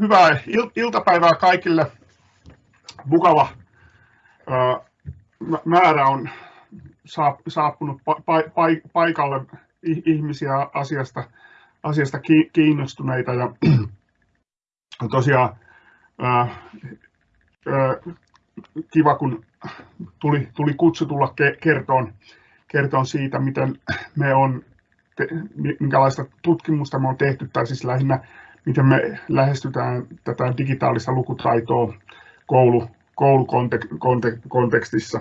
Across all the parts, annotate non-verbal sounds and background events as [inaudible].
hyvää iltapäivää kaikille. Mukava määrä on saapunut paikalle ihmisiä asiasta, asiasta kiinnostuneita. Ja [clears throat] tosiaan kiva, kun tuli, tuli kutsu tulla kertoon, kertoon siitä, miten me on, minkälaista tutkimusta me on tehty, tai siis lähinnä miten me lähestytään tätä digitaalista lukutaitoa koulu, koulukontekstissa.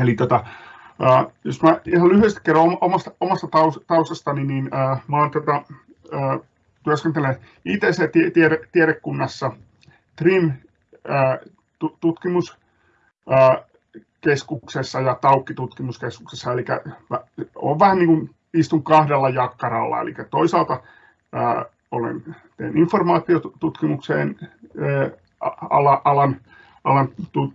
Eli tota, jos mä ihan lyhyesti kerron omasta, omasta taustastani, niin uh, mä olen tota, uh, työskentelen ITC-tiedekunnassa TRIM-tutkimuskeskuksessa ja Taukki-tutkimuskeskuksessa, eli olen vähän niin kuin istun kahdella jakkaralla, eli toisaalta olen, teen informaatiotutkimukseen alan, alan, alan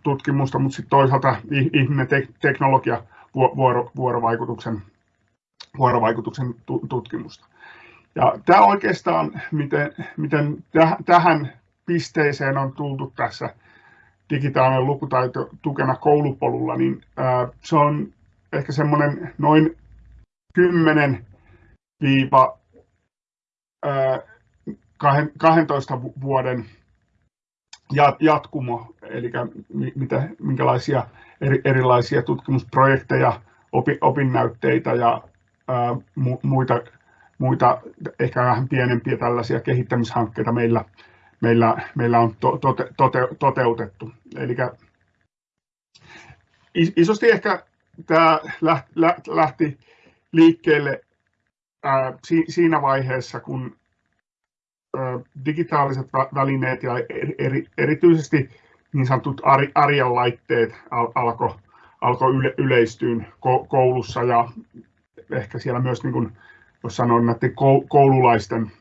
tutkimusta, mutta sitten toisaalta ihminen teknologia vuoro, vuorovaikutuksen, vuorovaikutuksen tutkimusta. Ja tämä oikeastaan, miten, miten tähän pisteeseen on tultu tässä digitaalinen lukutaito tukena koulupolulla, niin se on ehkä semmoinen noin 10 viiva 12 vuoden jatkumo, eli mitä, minkälaisia eri, erilaisia tutkimusprojekteja, opi, opinnäytteitä ja ää, muita, muita ehkä vähän pienempiä tällaisia kehittämishankkeita meillä, meillä, meillä on to, tote, tote, toteutettu. Eli isosti ehkä tämä lähti liikkeelle siinä vaiheessa, kun digitaaliset välineet ja eri, erityisesti niin sanotut arjen laitteet alko yle, yleistyä koulussa ja ehkä siellä myös, niin kuin, jos sanon, näiden koululaisten,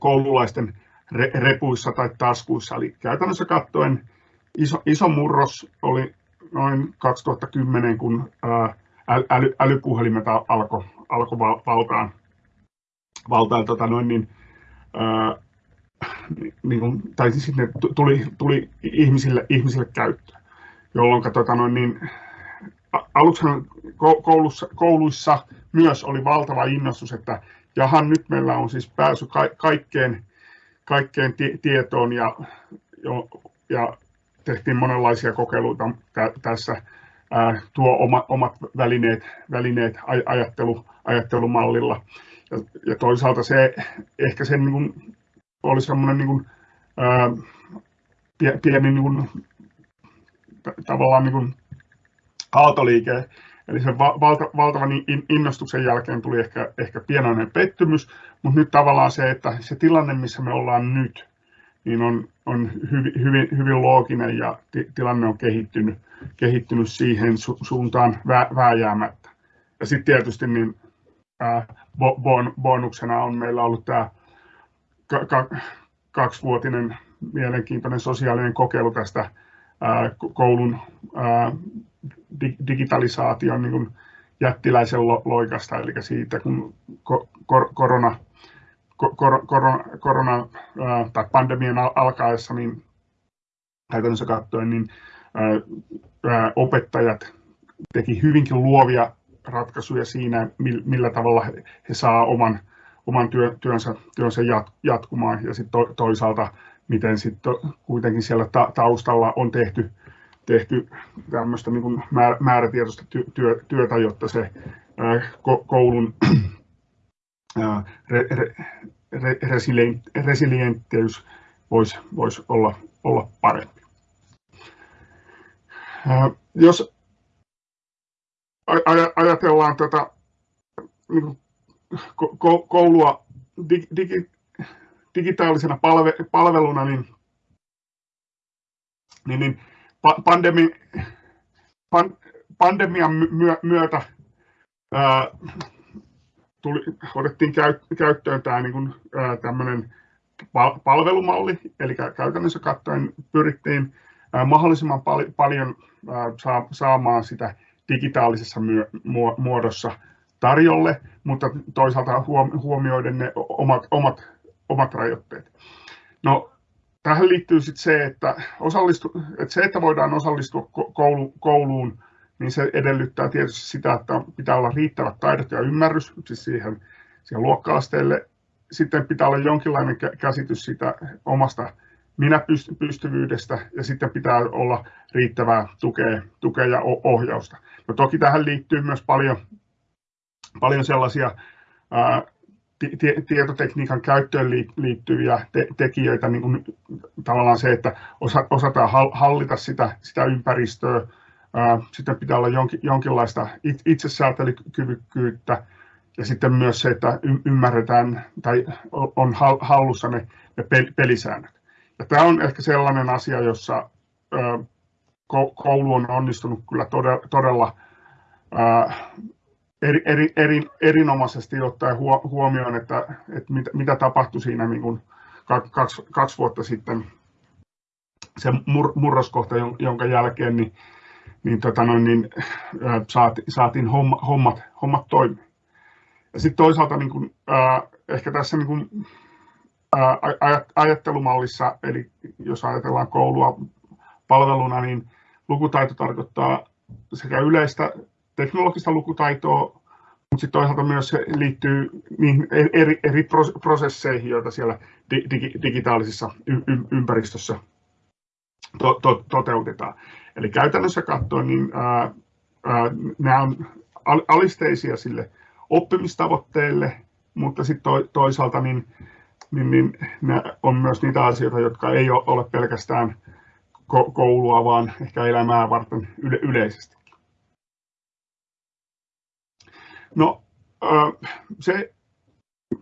koululaisten repuissa tai taskuissa. Eli käytännössä katsoen iso, iso murros oli noin 2010, kun äly, älypuhelimet alkoi alko valtaan, tota noin, niin, ää, niin kuin, tai siis ne tuli, tuli ihmisille, ihmisille käyttöön, jolloin tota noin, niin, aluksi koulussa, kouluissa myös oli valtava innostus, että jahan nyt meillä on siis pääsy ka, kaikkeen, kaikkeen tietoon ja, jo, ja tehtiin monenlaisia kokeiluita tässä tuo oma, omat välineet, välineet ajattelu, ajattelumallilla. Ja, ja toisaalta se ehkä se niin kuin, oli semmoinen niin kuin, ää, pieni niin kuin, tavallaan niin kuin, aaltoliike, Eli sen valta, valtavan innostuksen jälkeen tuli ehkä, ehkä pienoinen pettymys, mutta nyt tavallaan se, että se tilanne, missä me ollaan nyt, niin on, on hyvin, hyvin, hyvin looginen ja tilanne on kehittynyt, kehittynyt siihen su, suuntaan vä, vääjäämättä. Ja sitten tietysti niin, ää, bon, bonuksena on meillä ollut tämä ka, ka, kaksivuotinen mielenkiintoinen sosiaalinen kokeilu tästä ää, koulun ää, digitalisaation niin kuin jättiläisen lo, loikasta, eli siitä kun ko, kor, korona kor, korona, korona tai pandemian alkaessa, niin käytännössä katsoen, niin opettajat teki hyvinkin luovia ratkaisuja siinä, millä tavalla he saa oman, oman työ, työnsä, työnsä jatkumaan. Ja sitten to, toisaalta miten sitten kuitenkin siellä ta, taustalla on tehty, tehty tämmöistä niin kuin määrätietoista työ, työtä, jotta se koulun re, re, re, resilienttiys voisi vois olla, olla parempi. Jos ajatellaan tätä niin koulua digi, digitaalisena palve, palveluna, niin, niin, niin pandemi, pan, pandemian myötä tuli, otettiin käyttöön tämä niin kuin, tämmöinen palvelumalli, eli käytännössä katsoen pyrittiin mahdollisimman pal- paljon saamaan sitä digitaalisessa muodossa tarjolle, mutta toisaalta huomioiden ne omat, omat omat rajoitteet. No, tähän liittyy sitten se, että, osallistu, että se, että voidaan osallistua koulu, kouluun, niin se edellyttää tietysti sitä, että pitää olla riittävät taidot ja ymmärrys siis siihen, siihen luokka-asteelle. Sitten pitää olla jonkinlainen käsitys siitä omasta minäpystyvyydestä ja sitten pitää olla riittävää tukea, tukea ja ohjausta. No toki tähän liittyy myös paljon, paljon sellaisia ää, tietotekniikan käyttöön liittyviä te- tekijöitä, niin kuin tavallaan se, että osa- osataan hallita sitä, sitä ympäristöä, sitten pitää olla jonkin, jonkinlaista itsesäätelykyvykkyyttä ja sitten myös se, että ymmärretään tai on hallussa ne, pelisäännöt. Ja tämä on ehkä sellainen asia, jossa koulu on onnistunut kyllä todella, todella eri, eri, eri, erinomaisesti ottaen huomioon, että, mitä, tapahtui siinä niin kaksi, vuotta sitten, se mur, murroskohta, jonka jälkeen niin, niin, tota noin, niin saati, saatiin homma, hommat, hommat toimimaan. Ja sitten toisaalta niin kuin, äh, ehkä tässä niin kuin, äh, ajattelumallissa, eli jos ajatellaan koulua palveluna, niin lukutaito tarkoittaa sekä yleistä teknologista lukutaitoa, mutta sitten toisaalta myös se liittyy niihin eri, eri prosesseihin, joita siellä digi, digitaalisessa ympäristössä to, to, toteutetaan. Eli käytännössä katsoen niin, ää, ää, nämä on alisteisia sille oppimistavoitteille, mutta sitten to, toisaalta niin, niin, niin on myös niitä asioita, jotka ei ole pelkästään koulua, vaan ehkä elämää varten yle, yleisesti. No se,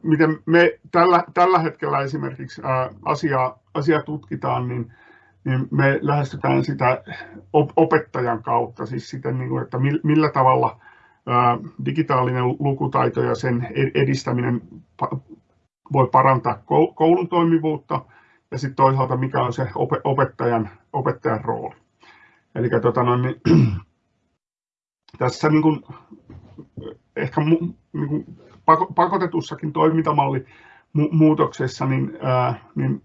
miten me tällä, tällä hetkellä esimerkiksi asiaa, asiaa tutkitaan, niin, niin me lähestytään sitä opettajan kautta, siis sitä, niin että millä tavalla digitaalinen lukutaito ja sen edistäminen voi parantaa koulun toimivuutta ja sitten toisaalta mikä on se opettajan, opettajan rooli. Eli tota no, niin, [clears throat] tässä niin kuin, ehkä niin kuin pakotetussakin toimintamalli muutoksessa niin, ää, niin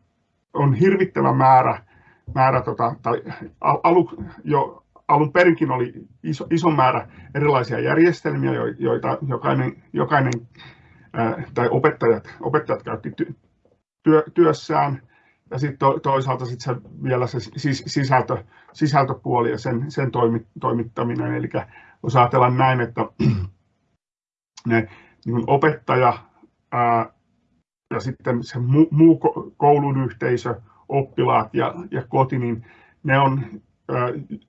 on hirvittävä määrä, määrä tota, tai alu, jo alun perinkin oli iso, iso määrä erilaisia järjestelmiä, joita jokainen, jokainen ää, tai opettajat, opettajat käytti työ, työssään. Ja sitten to, toisaalta sit se, vielä se sisältö, sisältöpuoli ja sen, sen toimittaminen. Eli jos ajatellaan näin, että [clears throat] ne niin opettaja ää, ja sitten se muu, muu koulun yhteisö, oppilaat ja, ja koti, niin ne on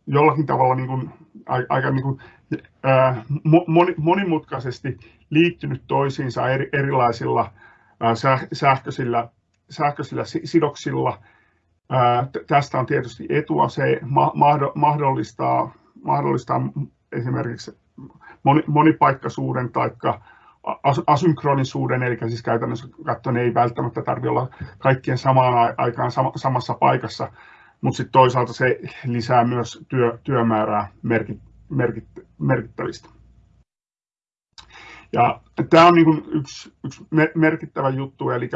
jollakin tavalla niin kuin, aika niin kuin, monimutkaisesti liittynyt toisiinsa eri, erilaisilla sähköisillä, sähköisillä sidoksilla. Tästä on tietysti etua, se ma- mahdollistaa, mahdollistaa esimerkiksi monipaikkaisuuden tai asynkronisuuden, eli siis käytännössä katsoen ei välttämättä tarvitse olla kaikkien samaan aikaan samassa paikassa, mutta sitten toisaalta se lisää myös työ, työmäärää merkit, merkit, merkittävistä. Ja tämä on niin yksi, yksi merkittävä juttu, eli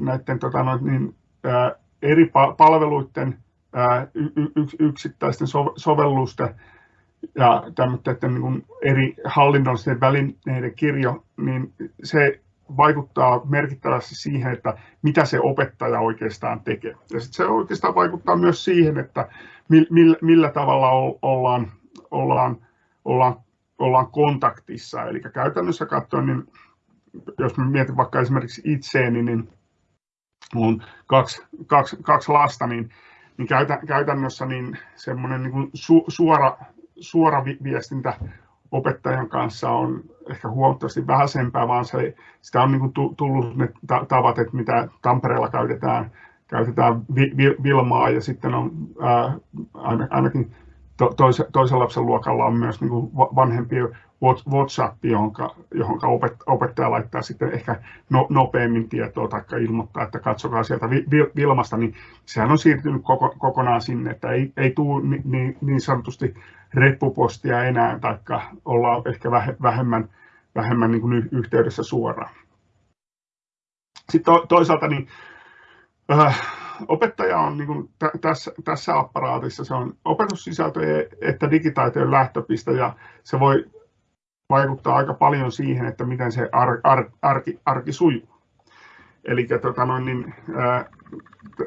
näiden tota, noin, niin, ää, eri palveluiden ää, yksittäisten sovellusten ja tämmöiden niin eri hallinnollisten välineiden kirjo, niin se vaikuttaa merkittävästi siihen, että mitä se opettaja oikeastaan tekee. Ja sitten se oikeastaan vaikuttaa myös siihen, että millä, millä tavalla ollaan, ollaan, ollaan, ollaan kontaktissa. Eli käytännössä katsoen, niin jos mietin vaikka esimerkiksi itseeni, niin on kaksi, kaksi, kaksi lasta, niin, niin käytännössä niin semmoinen niin su, suora suora viestintä opettajan kanssa on ehkä huomattavasti vähäisempää, vaan se, sitä on niin tullut ne tavat, että mitä Tampereella käytetään, käytetään Vilmaa ja sitten on ää, ainakin to, toisen lapsen luokalla on myös niin vanhempi WhatsApp, johon, opettaja laittaa sitten ehkä no, nopeammin tietoa tai ilmoittaa, että katsokaa sieltä Vilmasta, niin sehän on siirtynyt koko, kokonaan sinne, että ei, ei tule niin, niin, sanotusti reppupostia enää, tai ollaan ehkä vähemmän, vähemmän niin yhteydessä suoraan. Sitten to, toisaalta niin, äh, opettaja on niin tässä, tässä apparaatissa, se on opetussisältöjen että digitaitojen lähtöpiste ja se voi vaikuttaa aika paljon siihen, että miten se ar, ar, arki, arki sujuu. Eli tota niin,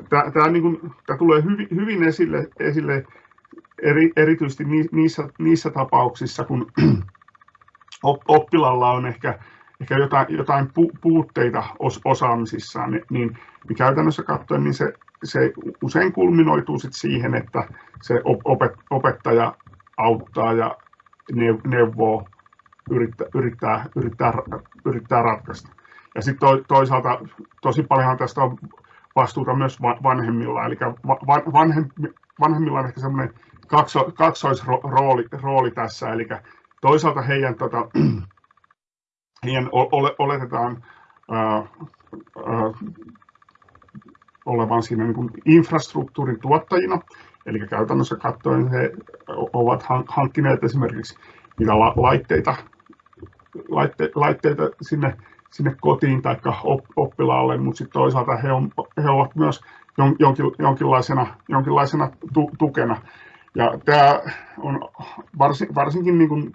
tämä niin tulee hyvin, hyvin esille, esille eri, erityisesti niissä, niissä tapauksissa, kun [clears throat] oppilalla on ehkä, ehkä jotain, jotain puutteita os, osaamisissaan, niin, niin, niin käytännössä katsoen niin se, se usein kulminoituu sit siihen, että se opet, opettaja auttaa ja neuvoo, yrittää, yrittää, yrittää, yrittää ratkaista. Ja sitten toisaalta tosi paljon tästä on vastuuta myös vanhemmilla, eli vanhemmilla on ehkä semmoinen kakso, kaksoisrooli rooli tässä, eli toisaalta heidän, tota, ole, oletetaan olevan siinä niin infrastruktuurin tuottajina, eli käytännössä katsoen he ovat hankkineet esimerkiksi niitä laitteita, laitteita, laitteita sinne sinne kotiin tai oppilaalle, mutta sitten toisaalta he, on, he ovat myös jonkin, jonkinlaisena, jonkinlaisena tu, tukena. Ja tämä on varsin, varsinkin, niin kuin,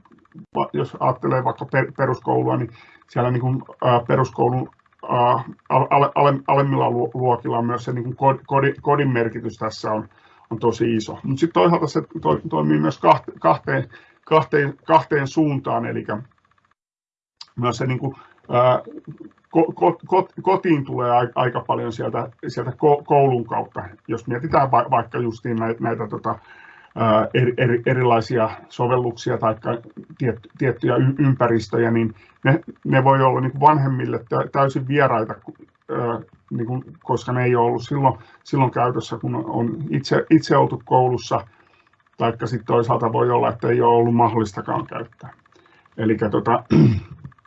jos ajattelee vaikka peruskoulua, niin siellä niin kuin, peruskoulun alemmilla luokilla myös se niin kuin kodin, merkitys tässä on, on tosi iso. Mutta sitten toisaalta se to, toimii myös kahteen, kahteen, kahteen suuntaan, eli myös se niin kuin, kotiin tulee aika paljon sieltä, sieltä koulun kautta. Jos mietitään vaikka justiin näitä, näitä tota, eri, eri, erilaisia sovelluksia tai tiettyjä ympäristöjä, niin ne, ne voi olla niin vanhemmille täysin vieraita, niin kuin, koska ne ei ole ollut silloin, silloin käytössä, kun on itse, itse oltu koulussa, tai sitten toisaalta voi olla, että ei ole ollut mahdollistakaan käyttää. Eli tota,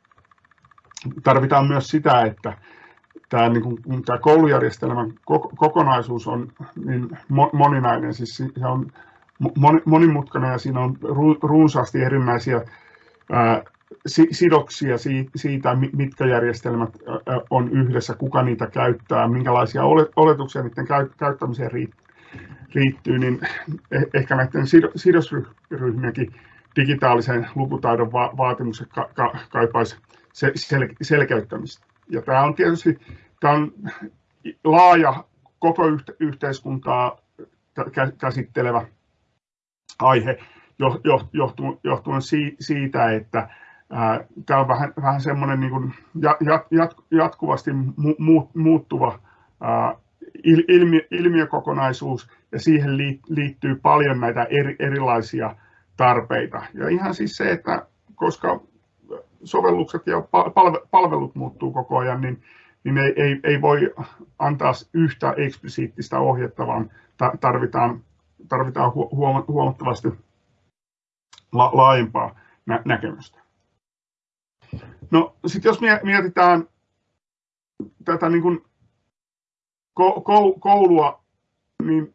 [clears throat] tarvitaan myös sitä, että tämä, niin kuin, tämä koulujärjestelmän kokonaisuus on niin moninainen, siis se on monimutkainen ja siinä on runsaasti erinäisiä sidoksia siitä, mitkä järjestelmät on yhdessä, kuka niitä käyttää, minkälaisia oletuksia niiden käyttämiseen riittyy, niin eh-, ehkä näiden sidosryhmienkin digitaalisen lukutaidon vaatimukset kaipaisi sel, selkeyttämistä. Ja tämä on tietysti tämä on laaja koko yhteiskuntaa käsittelevä aihe johtuen, siitä, että tämä on vähän, vähän semmoinen niin jat, jat, jatkuvasti mu, muuttuva ilmiökokonaisuus ja siihen liittyy paljon näitä eri, erilaisia tarpeita. Ja ihan siis se, että koska sovellukset ja palvelut muuttuu koko ajan, niin, niin ei, ei, ei voi antaa yhtä eksplisiittistä ohjetta, vaan tarvitaan, tarvitaan huomattavasti la, laajempaa nä, näkemystä. No sitten jos mietitään tätä niin kuin koulua, niin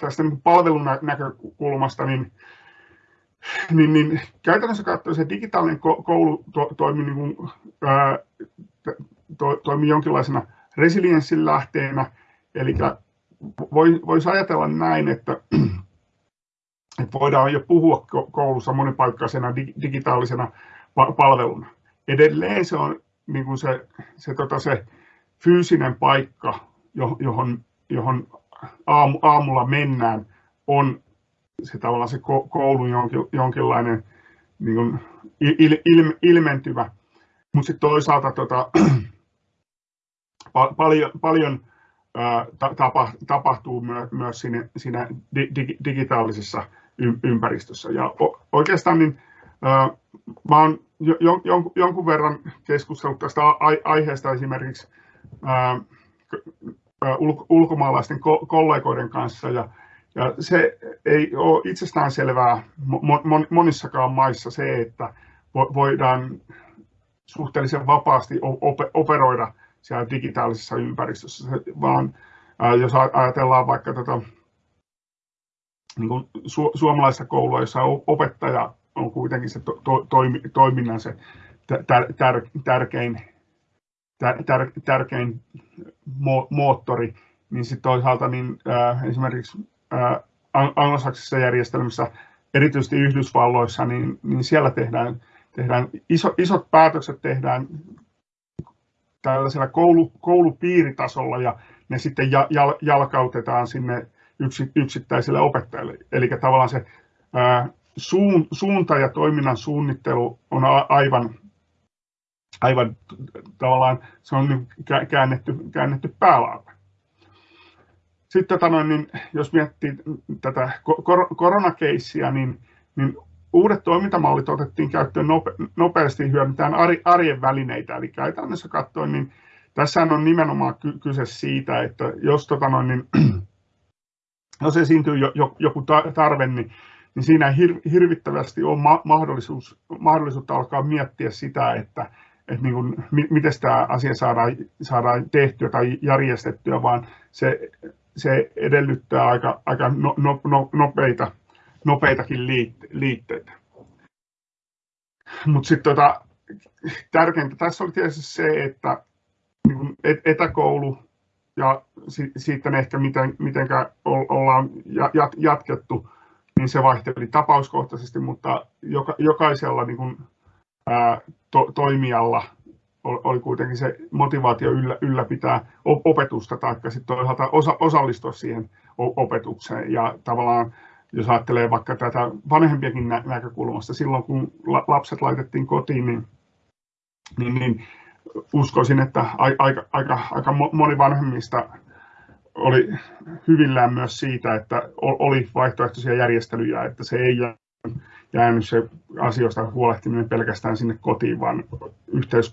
tästä niin palvelun näkökulmasta, niin niin, niin käytännössä katsoen se digitaalinen koulu to, toimii, niin kuin, ää, to, toimii jonkinlaisena resilienssin lähteenä, eli voisi ajatella näin, että, [clears throat] että voidaan jo puhua koulussa monipaikkaisena digitaalisena palveluna. Edelleen se on niin kuin se, se, tota, se fyysinen paikka, johon, johon aamulla mennään, on se tavallaan se koulun jonkin, jonkinlainen niin kuin il, il, ilmentyvä, mutta sitten toisaalta tota, [clears throat] paljon, paljon tapahtuu myö, myös siinä, siinä dig, digitaalisessa ympäristössä. Ja oikeastaan niin, mä olen jo, jon, jonkun verran keskustellut tästä aiheesta esimerkiksi ulkomaalaisten kollegoiden kanssa ja ja se ei ole itsestään selvää monissakaan maissa se, että voidaan suhteellisen vapaasti operoida siellä digitaalisessa ympäristössä, vaan jos ajatellaan vaikka tätä niin kuin su- suomalaista koulua, jossa opettaja on kuitenkin se to- to- toiminnan se tär- tär- tärkein tär, tärkein mo, moottori, niin sitten toisaalta niin, äh, esimerkiksi äh, anglosaksisessa järjestelmässä, erityisesti Yhdysvalloissa, niin, niin siellä tehdään, tehdään iso, isot päätökset tehdään tällaisella koulu, koulupiiritasolla ja ne sitten jal, jalkautetaan sinne yksi, yksittäisille opettajille. Eli tavallaan se ää, suun, suunta ja toiminnan suunnittelu on aivan, aivan tavallaan se on niin käännetty, käännetty päälaille. Sitten tota niin jos miettii tätä kor- koronakeissiä, niin, niin uudet toimintamallit otettiin käyttöön nope, nopeasti hyödyntään arjen välineitä. Eli käytännössä katsoen, niin tässä on nimenomaan kyse siitä, että jos, tota noin, niin, [clears throat] jos esiintyy jo, jo, joku tarve, niin, niin siinä hir, hirvittävästi ole ma- mahdollisuus, mahdollisuutta alkaa miettiä sitä, että, että niin kuin, miten tämä asia saadaan, saadaan tehtyä tai järjestettyä, vaan se se edellyttää aika, aika no, no, no, nopeita, nopeitakin liitteitä. Mutta sitten tota, tärkeintä tässä oli tietysti se, että niin etäkoulu ja siitä ehkä miten, mitenkä ollaan jatkettu, niin se vaihteli tapauskohtaisesti, mutta joka, jokaisella niin kuin, ää, to, toimijalla oli kuitenkin se motivaatio yllä, ylläpitää opetusta tai sitten toisaalta osa, osallistua siihen opetukseen. Ja tavallaan jos ajattelee vaikka tätä vanhempiakin nä- näkökulmasta, silloin kun lapset laitettiin kotiin, niin, niin, niin uskoisin, että aika, aika, aika moni vanhemmista oli hyvillään myös siitä, että oli vaihtoehtoisia järjestelyjä, että se ei jäänyt se asioista huolehtiminen pelkästään sinne kotiin, vaan yhteys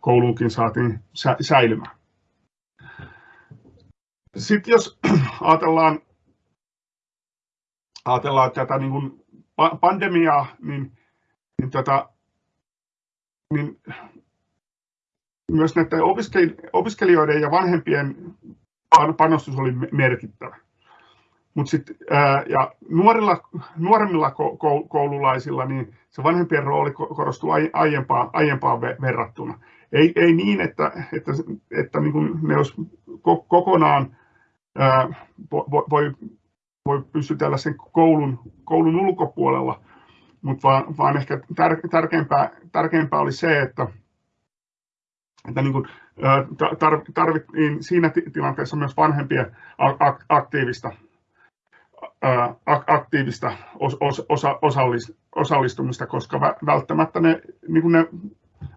kouluunkin saatiin säilymään. Sitten jos [clears throat] ajatellaan, ajatellaan tätä niin kuin pandemiaa, niin, niin, tätä, niin myös näiden opiskelijoiden ja vanhempien panostus oli merkittävä. Mutta sitten, ja nuorilla, nuoremmilla koululaisilla niin se vanhempien rooli korostuu aiempaan, aiempaan verrattuna. Ei, ei niin, että, että, että niin kuin ne olisi kokonaan ää, voi, voi pysytellä sen koulun, koulun ulkopuolella, mutta vaan, vaan ehkä tär, tärkeämpää, tärkeämpää oli se, että, että niin kuin, tarvittiin siinä tilanteessa myös vanhempien aktiivista aktiivista osallistumista, koska välttämättä ne, niin kuin ne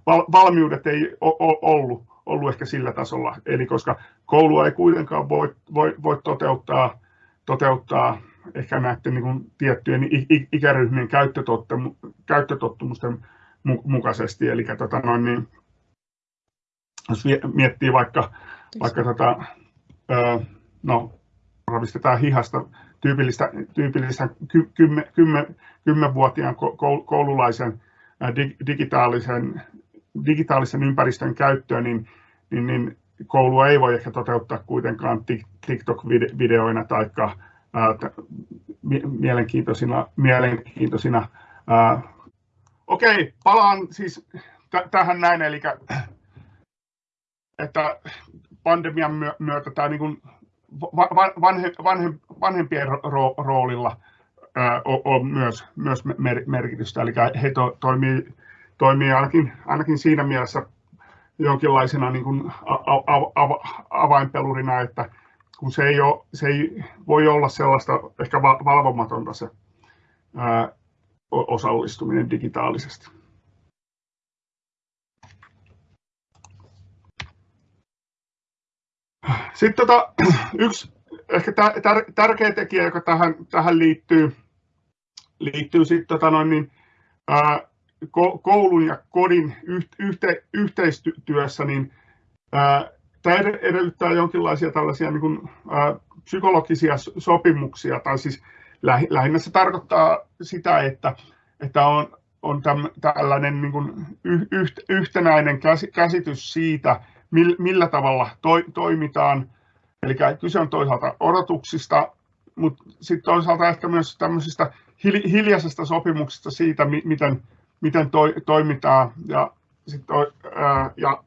valmiudet ei ollut, ollut ehkä sillä tasolla. Eli koska koulua ei kuitenkaan voi, voi, voi toteuttaa, toteuttaa ehkä näiden niin kuin tiettyjen ikäryhmien käyttötottumusten mukaisesti. Eli tota noin, niin, jos miettii vaikka, vaikka tota, no, ravistetaan hihasta tyypillistä, tyypillistä kymmen, kymmen, kymmenvuotiaan koululaisen digitaalisen, digitaalisen ympäristön käyttöön, niin, niin, niin koulua ei voi ehkä toteuttaa kuitenkaan TikTok-videoina tai mielenkiintoisina, mielenkiintoisina okei, palaan siis tähän näin, eli että pandemian myötä tämä niin vanhe, vanhempien roolilla on myös, myös merkitystä. Eli he to, toimii, toimii ainakin, ainakin siinä mielessä jonkinlaisena niin kuin avainpelurina, että kun se ei, ole, se ei voi olla sellaista ehkä valvomatonta se ää, osallistuminen digitaalisesti. Sitten tota, yksi ehkä tär, tärkeä tekijä, joka tähän, tähän liittyy, liittyy sitten tota noin, niin, ää, koulun ja kodin yhte, yhteistyössä, niin tämä edellyttää jonkinlaisia tällaisia niin kuin, psykologisia sopimuksia, tai siis lähinnä se tarkoittaa sitä, että, että on, on tällainen niin kuin yht, yhtenäinen käsitys siitä, millä tavalla to, toimitaan. Eli kyse on toisaalta odotuksista, mutta sitten toisaalta ehkä myös tämmöisistä hiljaisesta sopimuksista siitä, miten, miten toi, toimitaan. Ja, sit, ää, ja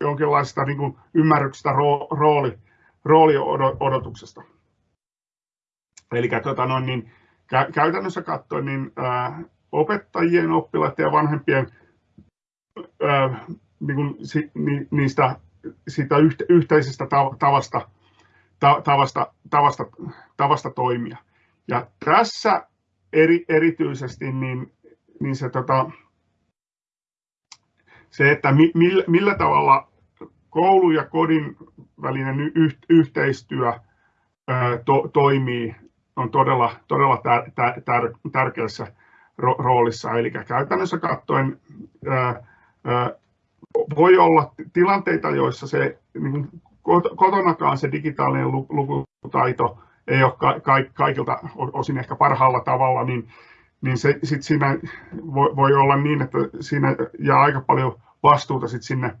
jonkinlaisesta niin kuin ymmärryksestä rooli, rooliodotuksesta. Eli tota noin, niin, kä, käytännössä katsoen niin, ää, opettajien, oppilaiden ja vanhempien ää, niin kuin, si, ni, niistä siitä yhteisestä tavasta, tavasta, tavasta, tavasta toimia. Ja tässä eri, erityisesti niin, niin se, tota, se, että mi, millä, millä tavalla koulu ja kodin välinen y, yhteistyö ää, to, toimii, on todella, todella tär, tär, tär, tärkeässä ro, roolissa. Eli käytännössä katsoen ää, ää, voi olla tilanteita, joissa se niin kotonakaan se digitaalinen lukutaito ei ole kaikilta osin ehkä parhaalla tavalla, niin, niin se, sit siinä voi, voi olla niin, että siinä jää aika paljon vastuuta sit sinne,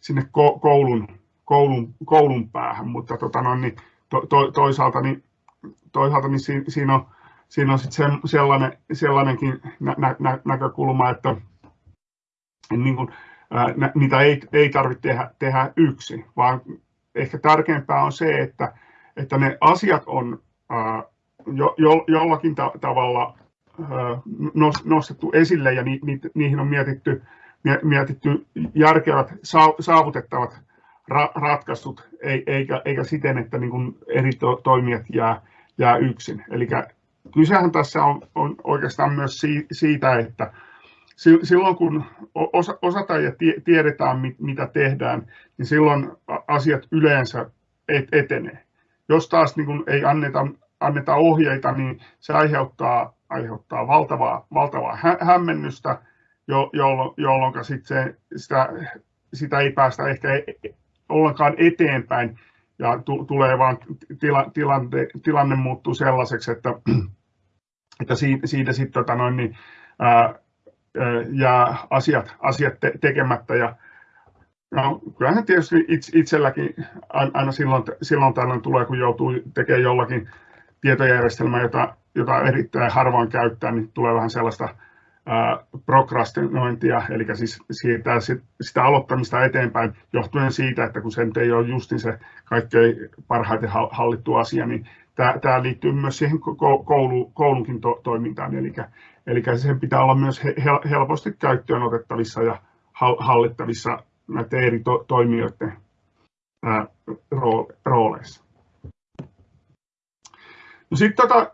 sinne koulun, koulun, koulun päähän, mutta tota no, niin to, to, toisaalta, niin, toisaalta niin siinä, siinä on, siinä on sit se, sellainen, sellainenkin nä, nä, näkökulma, että niin kun, ää, niitä ei, ei tarvitse tehdä, tehdä yksi, vaan ehkä tärkeämpää on se, että, että ne asiat on ää, jo, jo, jollakin ta, tavalla nostettu esille ja ni, ni, niihin on mietitty, mietitty järkevät, saavutettavat ra, ratkaisut, eikä, eikä siten, että niin kuin eri to, toimijat jää, jää yksin. Eli kysehän tässä on, on oikeastaan myös siitä, että silloin kun osataan ja tiedetään, mitä tehdään, niin silloin asiat yleensä etenee. Jos taas niin ei anneta, anneta ohjeita, niin se aiheuttaa, aiheuttaa valtavaa, valtavaa hämmennystä, jolloin, jolloin sit se, sitä, sitä ei päästä ehkä e, e, ollenkaan eteenpäin ja tulee vaan tila, tilanne, tilanne muuttuu sellaiseksi, että, että siitä, siitä sitten tota noin, niin, ää, jää asiat, asiat te, tekemättä. Ja, no, kyllähän tietysti itselläkin aina silloin, silloin tällöin tulee, kun joutuu tekemään jollakin tietojärjestelmää, jota, jota erittäin harvoin käyttää, niin tulee vähän sellaista prokrastinointia, eli siis siirtää sit, sitä aloittamista eteenpäin johtuen siitä, että kun se ei ole justin se kaikkein parhaiten hallittu asia, niin tämä liittyy myös siihen koulu, koulunkin to, toimintaan, eli, sen pitää olla myös helposti käyttöön otettavissa ja hallittavissa näiden eri to, toimijoiden rooleissa. No sitten tota,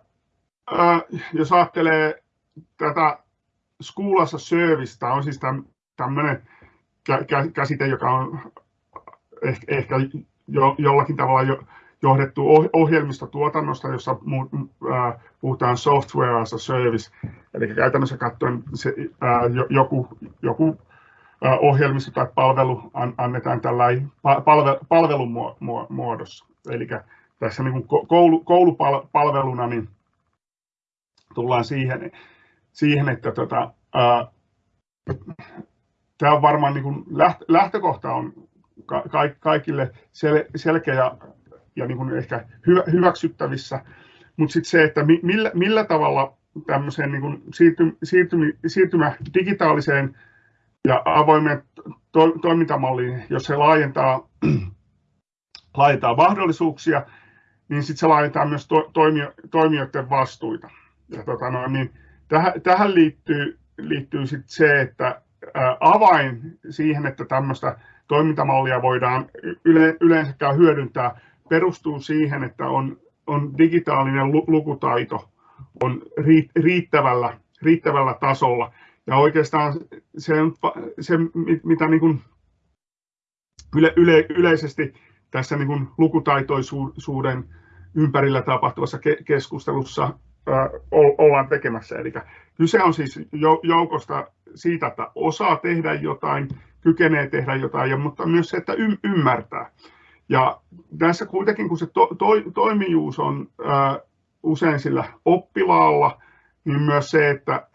jos ajattelee tätä School as on siis tämmöinen käsite, joka on ehkä, jo, jollakin tavalla jo, johdettu ohjelmistotuotannosta, jossa puhutaan software as a service, eli käytännössä katsoen se, joku, joku ohjelmisto tai palvelu annetaan tällainen palvelun muodossa. Eli tässä niin koulu, koulupalveluna niin tullaan siihen, siihen että tota, tämä on varmaan niin kuin lähtökohta on kaikille selkeä ja niin kuin ehkä hyväksyttävissä, mutta sitten se, että millä, millä tavalla tämmöiseen niin kuin siirty, siirtymi, siirtymä digitaaliseen ja avoimeen to, toimintamalliin, jos se laajentaa, laajentaa mahdollisuuksia, niin sitten se laajentaa myös to, toimijoiden vastuita. Ja tota no, niin tähän, tähän liittyy, liittyy sit se, että avain siihen, että tämmöistä toimintamallia voidaan yle, yleensäkään hyödyntää, perustuu siihen, että on, on digitaalinen lukutaito on riittävällä, riittävällä tasolla. Ja oikeastaan se, se mitä niin kuin yle, yle, yleisesti tässä niin kuin lukutaitoisuuden ympärillä tapahtuvassa keskustelussa ollaan tekemässä. Eli kyse on siis joukosta siitä, että osaa tehdä jotain, kykenee tehdä jotain, mutta myös se, että ymmärtää. Ja tässä kuitenkin, kun se to, to, toimijuus on ää, usein sillä oppilaalla, niin myös se, että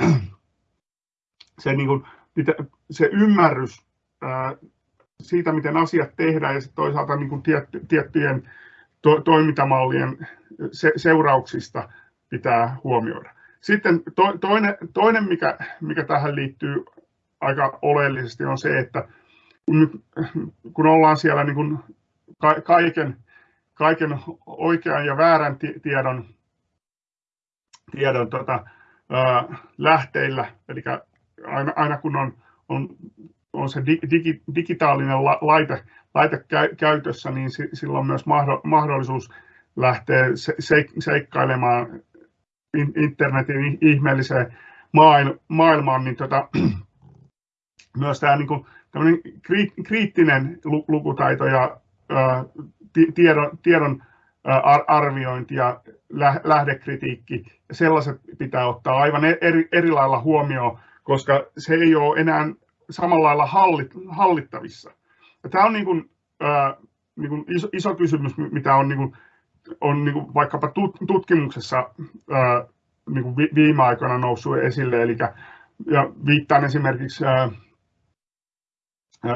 [clears throat] se, niin kuin, se ymmärrys ää, siitä, miten asiat tehdään ja sitten toisaalta niin kuin tietty, tiettyjen to, toimintamallien se, seurauksista pitää huomioida. Sitten to, toinen, toinen mikä, mikä tähän liittyy aika oleellisesti, on se, että kun, kun ollaan siellä niin kuin kaiken, kaiken oikean ja väärän tiedon, tiedon tota, ää, lähteillä, eli aina, aina kun on, on, on se digi, digitaalinen laite, laite käytössä, niin silloin myös mahdollisuus lähteä seikkailemaan internetin ihmeelliseen maailmaan, niin tota, [clears throat] myös tämä niin kuin, kriittinen lukutaito ja ää, tiedon, tiedon arviointi ja lähdekritiikki, sellaiset pitää ottaa aivan e-, eri, eri lailla huomioon, koska se ei ole enää samalla lailla hallit, hallittavissa. Ja tämä on niin kuin, ää, niin kuin iso, iso kysymys, mitä on, niin kuin, on niin kuin vaikkapa tutkimuksessa niin kuin viime aikoina noussut esille, eli ja viittaan esimerkiksi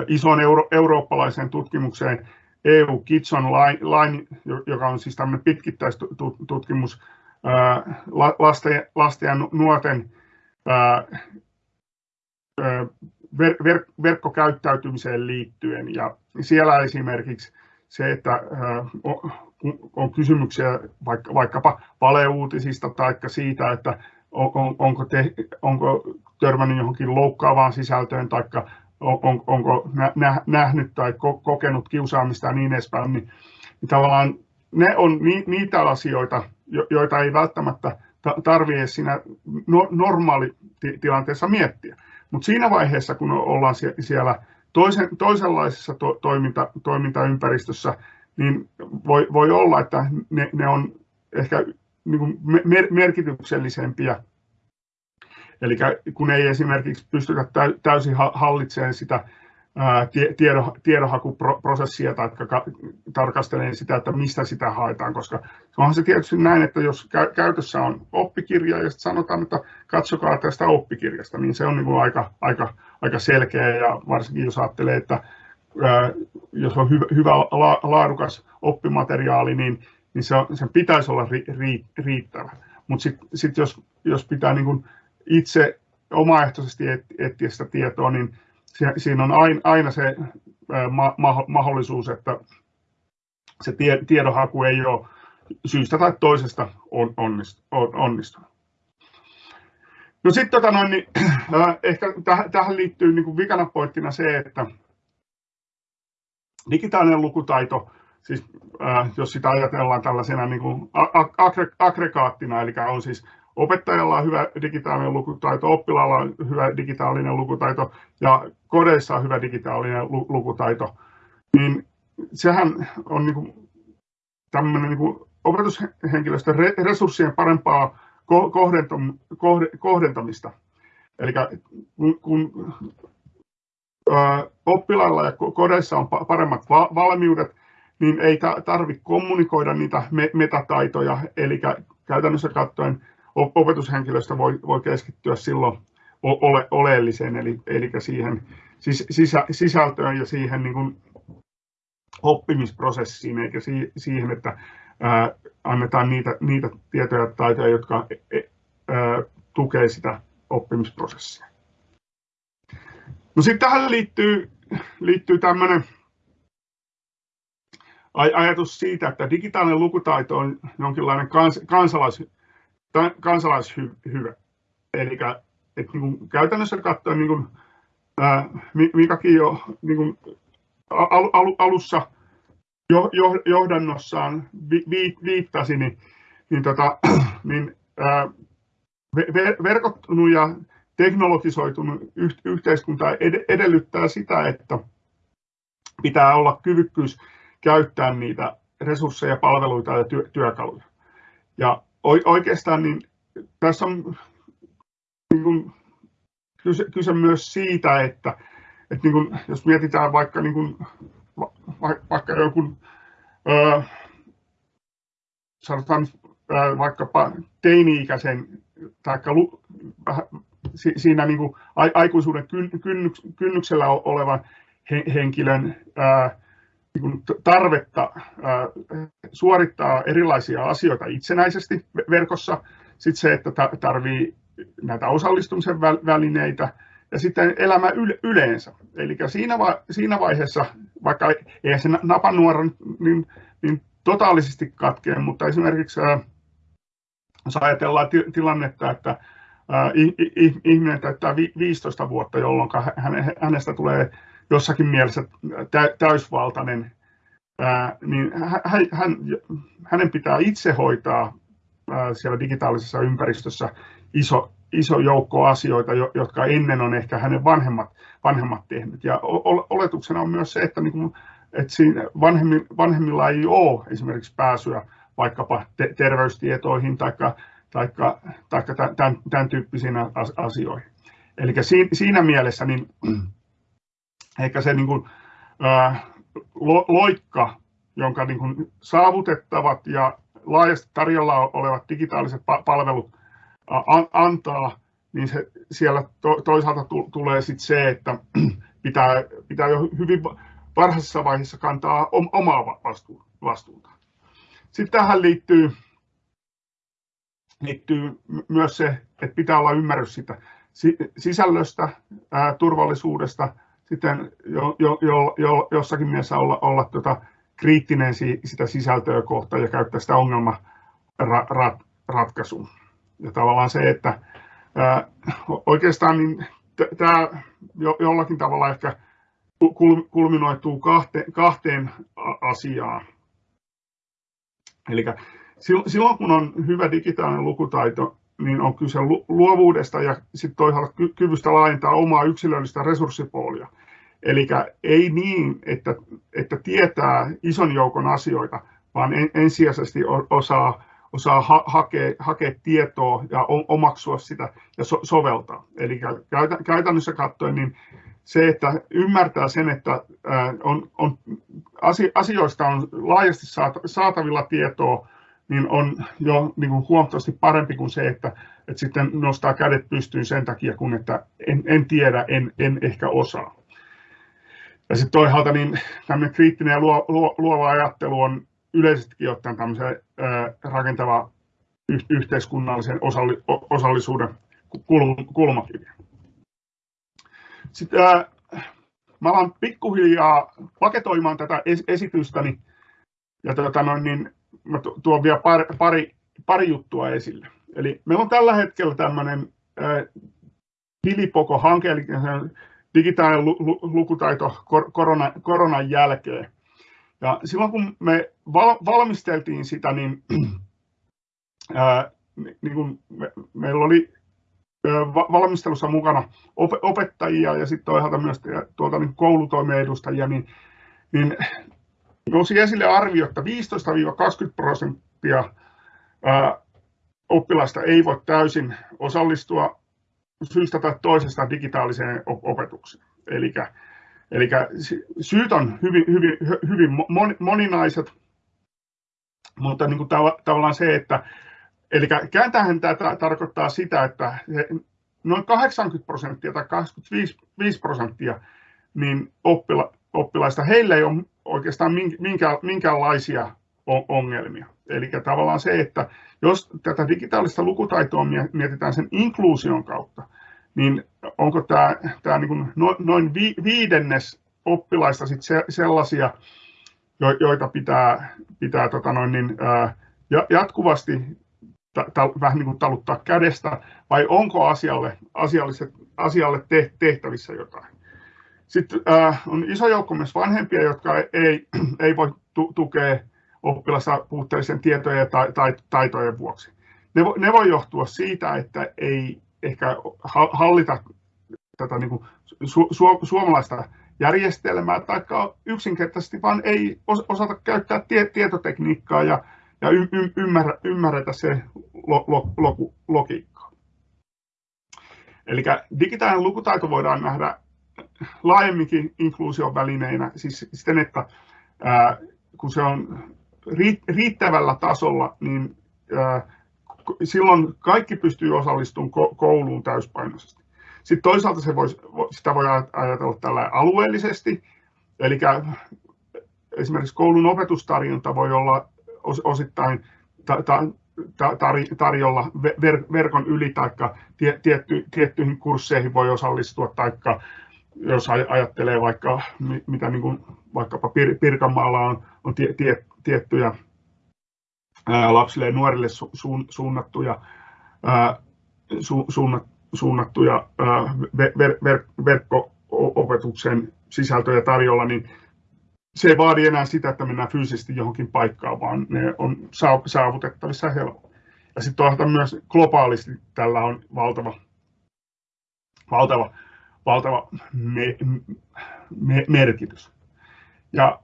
isoon euro, eurooppalaiseen tutkimukseen EU Kids Online, joka on siis tämmöinen pitkittäistutkimus lasten, ja nuorten ver, ver, verkkokäyttäytymiseen liittyen. Ja siellä esimerkiksi se, että on kysymyksiä vaikka, vaikkapa valeuutisista tai siitä, että on, onko, te, onko törmännyt johonkin loukkaavaan sisältöön tai on, onko nähnyt tai kokenut kiusaamista ja niin edespäin, niin, niin tavallaan ne on niitä asioita, joita ei välttämättä tarvitse siinä normaalitilanteessa miettiä. Mutta siinä vaiheessa, kun ollaan siellä toisen, toisenlaisessa to, toiminta, toimintaympäristössä, niin voi, voi olla, että ne, ne on ehkä niin kuin mer, merkityksellisempiä. Eli kun ei esimerkiksi pystytä täysin hallitsemaan sitä tiedonhakuprosessia tai tarkastelemaan sitä, että mistä sitä haetaan, koska onhan se tietysti näin, että jos käytössä on oppikirja ja sanotaan, että katsokaa tästä oppikirjasta, niin se on niin kuin aika, aika, aika selkeä ja varsinkin jos ajattelee, että jos on hyvä, hyvä laadukas oppimateriaali, niin, niin se on, sen pitäisi olla riittävä. Mutta sitten sit jos, jos pitää niin kuin itse omaehtoisesti etsiä sitä tietoa, niin siinä on aina se mahdollisuus, että se tiedonhaku ei ole syystä tai toisesta onnistunut. No sitten tota niin, [clears throat] äh, ehkä täh, tähän liittyy niin vikana pointtina se, että digitaalinen lukutaito, siis äh, jos sitä ajatellaan tällaisena niin kuin aggregaattina, eli on siis opettajalla on hyvä digitaalinen lukutaito, oppilaalla on hyvä digitaalinen lukutaito ja kodeissa on hyvä digitaalinen lukutaito, niin sehän on niin kuin tämmöinen niin kuin opetushenkilöstön resurssien parempaa kohdentamista. Eli kun, kun oppilailla ja kodeissa on paremmat valmiudet, niin ei tarvitse kommunikoida niitä metataitoja, eli käytännössä katsoen opetushenkilöstö voi, keskittyä silloin ole, oleelliseen, eli, eli siihen sisä, sisältöön ja siihen niin oppimisprosessiin, eikä siihen, että annetaan niitä, tietoja ja taitoja, jotka ää, tukee sitä oppimisprosessia. No sitten tähän liittyy, liittyy tämmöinen ajatus siitä, että digitaalinen lukutaito on jonkinlainen kans, kansalais, kansalaishyvä. Eli että niin käytännössä katsoen, niin kuin, Mikakin jo niin kuin al, al, alussa jo, jo, johdannossaan vi, vi, viittasi, niin, niin, tota, [clears throat] niin ää, ver, verkottunut ja teknologisoitunut yhteiskunta ed, edellyttää sitä, että pitää olla kyvykkyys käyttää niitä resursseja, palveluita ja työ, työkaluja. Ja oikeastaan niin tässä on niin kuin, kyse, kyse myös siitä, että, että niin kuin, jos mietitään vaikka, niin kuin, vaikka joku, ää, sanotaan vaikkapa teini-ikäisen tai siinä niin kuin aikuisuuden kynnyksellä olevan henkilön ää, niin tarvetta suorittaa erilaisia asioita itsenäisesti verkossa. Sitten se, että tarvii näitä osallistumisen välineitä ja sitten elämä yleensä. Eli siinä, siinä vaiheessa, vaikka ei se napanuora niin, niin totaalisesti katkea, mutta esimerkiksi jos ajatellaan tilannetta, että ihminen täyttää 15 vuotta, jolloin hänestä tulee jossakin mielessä täysvaltainen, niin hän, hänen pitää itse hoitaa siellä digitaalisessa ympäristössä iso, iso joukko asioita, jotka ennen on ehkä hänen vanhemmat, vanhemmat tehnyt. Ja oletuksena on myös se, että, niin kuin, että siinä vanhemmilla ei ole esimerkiksi pääsyä vaikkapa terveystietoihin tai taikka tämän, tämän tyyppisiin asioihin. Eli siinä mielessä niin [clears throat] ehkä se niin kuin, ää, loikka, jonka niin kuin saavutettavat ja laajasti tarjolla olevat digitaaliset palvelut antaa, niin se, siellä to, toisaalta tulee sit se, että [clears throat] pitää, pitää jo hyvin varhaisessa vaiheessa kantaa omaa vastuuta. Sitten tähän liittyy liittyy myös se, että pitää olla ymmärrys sitä sisällöstä, ää, turvallisuudesta, sitten jo, jo, jo, jo, jossakin mielessä olla, olla tota, kriittinen si, sitä sisältöä kohtaan ja käyttää sitä ongelmanratkaisuun. Ja tavallaan se, että ää, oikeastaan niin tämä jo, jollakin tavalla ehkä kulminoituu kahteen, kahteen asiaan. Eli silloin kun on hyvä digitaalinen lukutaito, niin on kyse luovuudesta ja sitten toisaalta kyvystä laajentaa omaa yksilöllistä resurssipoolia. Eli ei niin, että, että tietää ison joukon asioita, vaan ensisijaisesti osaa, osaa ha- hakea, hakea tietoa ja omaksua sitä ja so- soveltaa. Eli käytännössä katsoen niin se, että ymmärtää sen, että on, on, asioista on laajasti saatavilla tietoa, niin on jo niin kuin huomattavasti parempi kuin se, että, että sitten nostaa kädet pystyyn sen takia, kun että en, en tiedä, en, en ehkä osaa. Ja sitten toisaalta niin tämmöinen kriittinen ja luo, luo, luova ajattelu on yleisestikin ottaen tämmöisen rakentava yh, yhteiskunnallisen osalli, osallisuuden kulmakivi. Sitten mä alan pikkuhiljaa paketoimaan tätä esitystäni ja tota noin, niin mä tuon vielä pari, pari, pari juttua esille. Eli meillä on tällä hetkellä tämmöinen Hilipoko-hanke, eli digitaalinen lukutaito korona, koronan jälkeen. Ja silloin kun me val, valmisteltiin sitä, niin, [clears throat] ää, niin kun me, meillä oli valmistelussa mukana opettajia ja sitten toisaalta myös tuolta niin koulutoimen edustajia, niin, niin nousi esille arvio, että 15-20 prosenttia oppilaista ei voi täysin osallistua syystä tai toisesta digitaaliseen opetukseen. Eli, eli syyt on hyvin, hyvin, hyvin moninaiset, mutta niin kuin tavallaan se, että eli kääntähän tämä tarkoittaa sitä, että noin 80 prosenttia tai 85 prosenttia niin oppila, oppilaista, heillä ei ole oikeastaan minkä, minkäänlaisia ongelmia. Eli tavallaan se, että jos tätä digitaalista lukutaitoa mietitään sen inkluusion kautta, niin onko tämä, tämä niin noin viidennes oppilaista sit sellaisia, joita pitää, pitää tota noin niin, jatkuvasti vähän niin kuin taluttaa kädestä, vai onko asialle, asialle tehtävissä jotain? Sitten äh, on iso joukko myös vanhempia, jotka ei, [clears throat] ei voi tu- tukea oppilassa puutteellisen tietojen tai, tai taitojen vuoksi. Ne, vo, ne voi johtua siitä, että ei ehkä hallita tätä niin kuin su, su, suomalaista järjestelmää, tai yksinkertaisesti vaan ei osata käyttää tie, tietotekniikkaa ja, ja y, y, ymmärrä, ymmärretä se lo, lo, lo, logiikkaa. Eli digitaalinen lukutaito voidaan nähdä laajemminkin inkluusion välineinä, siis siten, että ää, kun se on riittävällä tasolla, niin ää, silloin kaikki pystyy osallistumaan kouluun täyspainoisesti. Sitten toisaalta se voi, sitä voi ajatella tällä alueellisesti, eli esimerkiksi koulun opetustarjonta voi olla osittain ta, ta, tarjolla verkon yli tai tiettyihin kursseihin voi osallistua, tai jos ajattelee vaikka mitä niin kuin vaikkapa Pirkanmaalla on, on tie, tie, tiettyjä lapsille ja nuorille su, suunnattuja, ää, su, suunnat, suunnattuja ver, ver, verkko-opetuksen sisältöjä tarjolla, niin se ei vaadi enää sitä, että mennään fyysisesti johonkin paikkaan, vaan ne on saavutettavissa helpommin. Ja sitten myös globaalisti tällä on valtava, valtava, valtava me, me, merkitys. Ja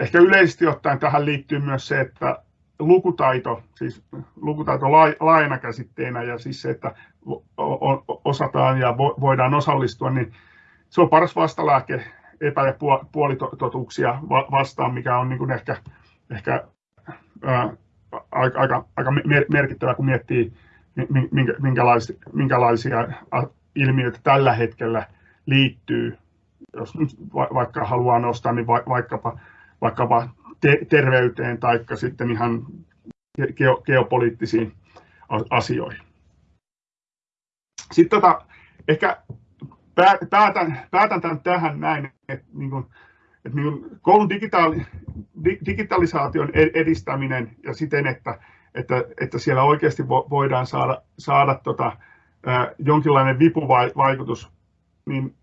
ehkä yleisesti ottaen tähän liittyy myös se, että lukutaito, siis lukutaito laajana käsitteenä ja siis se, että osataan ja voidaan osallistua, niin se on paras vastalääke epä- ja puolitotuuksia vastaan, mikä on niin kuin ehkä, ehkä ää, aika, aika, aika merkittävä, kun miettii, minkälaisia, minkälaisia ilmiöitä tällä hetkellä liittyy, jos nyt vaikka haluaa nostaa, niin vaikkapa, vaikkapa te, terveyteen tai sitten ihan geo, geopoliittisiin asioihin. Sitten tota, ehkä päätän, päätän tämän tähän näin, että, niin kuin, että niin koulun digitaali, digitalisaation edistäminen ja siten, että, että, että siellä oikeasti voidaan saada, saada tota, jonkinlainen vipuvaikutus, niin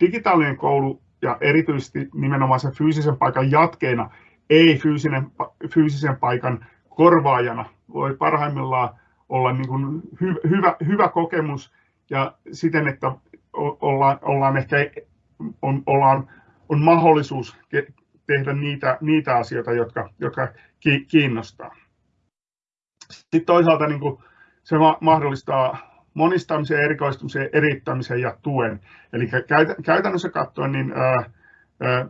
digitaalinen koulu ja erityisesti nimenomaan sen fyysisen paikan jatkeena, ei fyysinen, fyysisen paikan korvaajana, voi parhaimmillaan olla niin kuin hy, hyvä, hyvä kokemus ja siten, että ollaan, ollaan ehkä on, ollaan, on mahdollisuus tehdä niitä, niitä asioita, jotka, jotka kiinnostaa. Sitten toisaalta niin kuin se mahdollistaa monistamisen, erikoistumisen, erittämisen ja tuen. Eli käytännössä katsoen, niin ää, ää,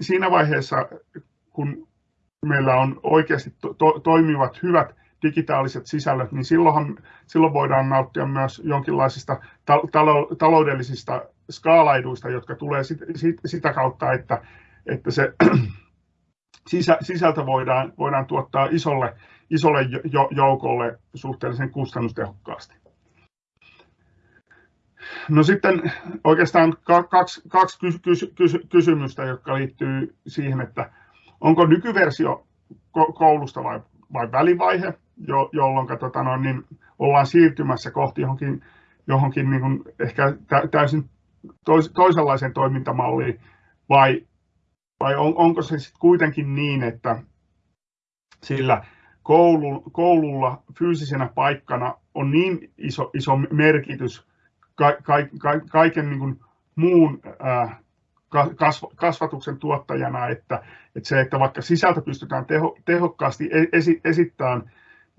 siinä vaiheessa, kun meillä on oikeasti to, to, toimivat hyvät digitaaliset sisällöt, niin silloin, silloin voidaan nauttia myös jonkinlaisista talo, taloudellisista skaalaiduista, jotka tulee sit, sit, sitä kautta, että, että se [clears throat] sisä, sisältö voidaan, voidaan tuottaa isolle, isolle joukolle suhteellisen kustannustehokkaasti. No sitten oikeastaan kaksi, kaksi kysymystä, jotka liittyy siihen, että onko nykyversio koulusta vai, vai välivaihe, jo, jolloin tota no, niin ollaan siirtymässä kohti johonkin, johonkin niin kuin ehkä täysin tois, toisenlaiseen toimintamalliin, vai, vai on, onko se sitten kuitenkin niin, että sillä koulu, koululla fyysisenä paikkana on niin iso, iso merkitys ka, ka, ka, kaiken niin kuin muun ää, kasvatuksen tuottajana, että, että se, että vaikka sisältö pystytään teho, tehokkaasti e, esi, esittämään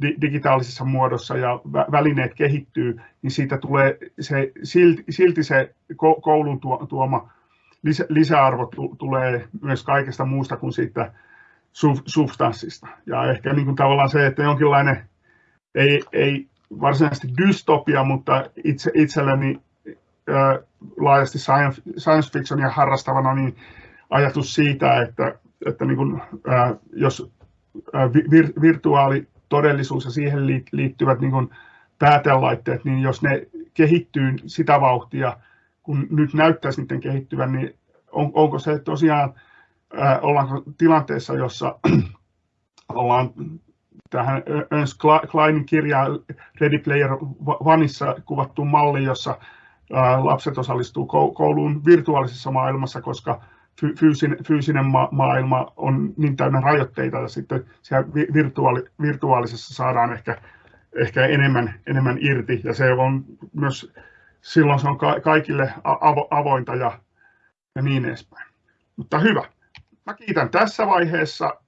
digitaalisessa muodossa ja välineet kehittyy, niin siitä tulee se, silti, silti se koulun tuoma lisä, lisäarvo tulee myös kaikesta muusta kuin siitä substanssista. Ja ehkä niin kuin tavallaan se, että jonkinlainen, ei, ei varsinaisesti dystopia, mutta itse, itselleni ää, laajasti science, science fictionia harrastavana, niin ajatus siitä, että, että niin kuin, ää, jos vir, virtuaali todellisuus ja siihen liittyvät niin kuin päätelaitteet, niin jos ne kehittyy sitä vauhtia, kun nyt näyttäisi niiden kehittyvän, niin on, onko se tosiaan, äh, ollaanko tilanteessa, jossa [clears throat] ollaan tähän Ernst Kleinin kirjaan Ready Player Oneissa kuvattu malli, jossa lapset osallistuu kouluun virtuaalisessa maailmassa, koska fyysinen, fyysinen ma- maailma on niin täynnä rajoitteita ja sitten siellä virtuaali, virtuaalisessa saadaan ehkä, ehkä enemmän, enemmän irti ja se on myös silloin se on ka- kaikille avo- avointa ja, ja niin edespäin. Mutta hyvä. Mä kiitän tässä vaiheessa